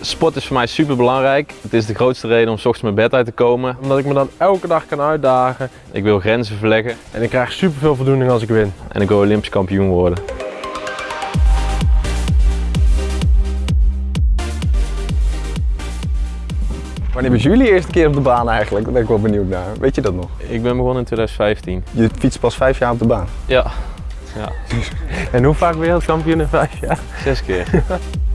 Sport is voor mij super belangrijk. Het is de grootste reden om s ochtends mijn bed uit te komen. Omdat ik me dan elke dag kan uitdagen. Ik wil grenzen verleggen En ik krijg super veel voldoening als ik win. en ik wil Olympisch kampioen worden. Wanneer was jullie eerste keer op de baan eigenlijk? Daar ben ik wel benieuwd naar. Weet je dat nog? Ik ben begonnen in 2015. Je fietst pas vijf jaar op de baan. Ja, ja. En hoe vaak wereldkampioen in vijf jaar? zes keer.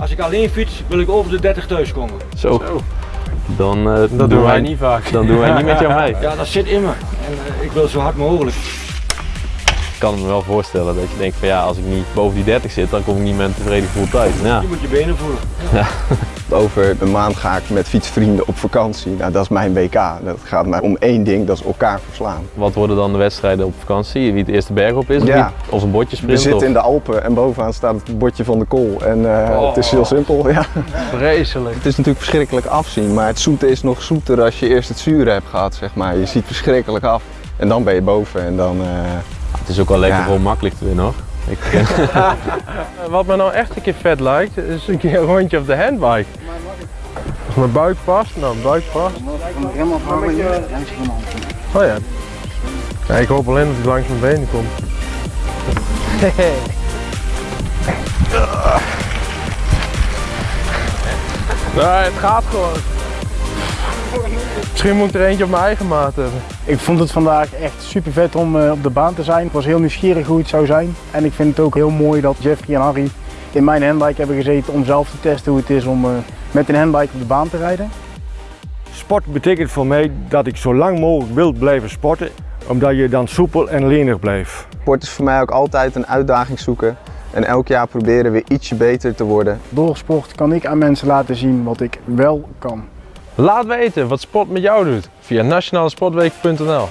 Als ik alleen fiets, wil ik over de 30 thuiskomen. Zo. Dan, eh, Dat doen wij niet vaak. Dan doen wij niet met jou mee. Ja, dat zit in me. En eh, ik wil zo hard mogelijk. Ik kan me wel voorstellen dat je denkt van ja, als ik niet boven die 30 zit, dan kom ik niet met een tevreden gevoel thuis. Ja. Je moet je benen voelen. Over een maand ga ik met fietsvrienden op vakantie. Nou, dat is mijn WK. Dat gaat maar om één ding, dat is elkaar verslaan. Wat worden dan de wedstrijden op vakantie? Wie het eerste berg op is? Of, Ja. wie- of een bordje We sprint? zitten of- in de Alpen en bovenaan staat het bordje van de kool. En eh, het is Oh. heel simpel. Ja. Vreselijk. Het is natuurlijk verschrikkelijk afzien, maar het zoete is nog zoeter als je eerst het zure hebt gehad, zeg maar. Je ziet verschrikkelijk af en dan ben je boven en dan... eh, is ook wel lekker Ja. gewoon makkelijk te winnen hoor. Ik, eh, Wat me nou echt een keer vet lijkt, is een keer een rondje op de handbike. Als mijn buik past, nou mijn buik past. Oh ja. ja. Ik hoop alleen dat hij langs mijn benen komt. Nee, het gaat gewoon. Misschien moet ik er eentje op mijn eigen maat hebben. Ik vond het vandaag echt super vet om eh, op de baan te zijn. Ik was heel nieuwsgierig hoe het zou zijn. En ik vind het ook heel mooi dat Jeffrey en Harry in mijn handbike hebben gezeten om zelf te testen hoe het is om eh, met een handbike op de baan te rijden. Sport betekent voor mij dat ik zo lang mogelijk wil blijven sporten, omdat je dan soepel en lenig blijft. Sport is voor mij ook altijd een uitdaging zoeken. En elk jaar proberen weer ietsje beter te worden. Door sport kan ik aan mensen laten zien wat ik wel kan. Laat weten wat sport met jou doet via nationalesportweek.nl